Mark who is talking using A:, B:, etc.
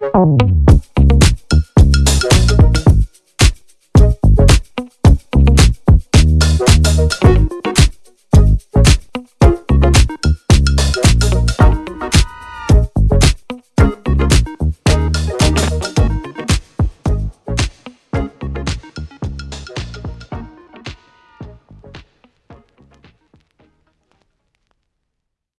A: Oh.